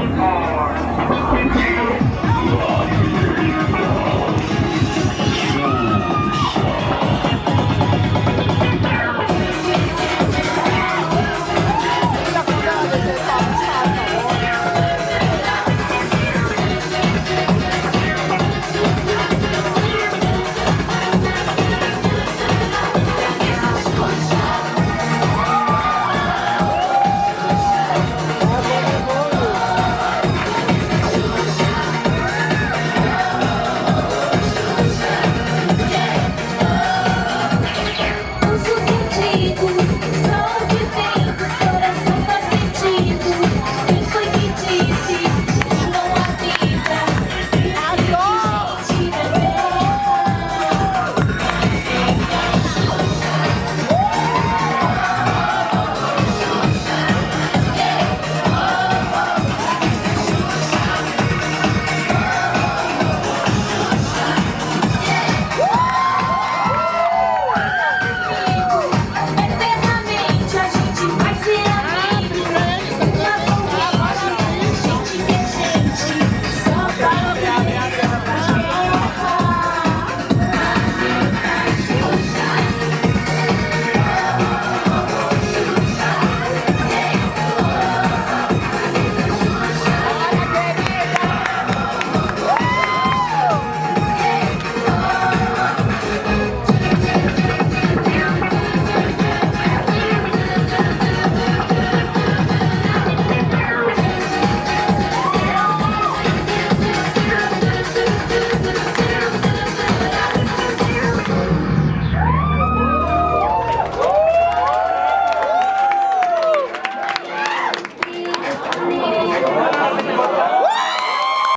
一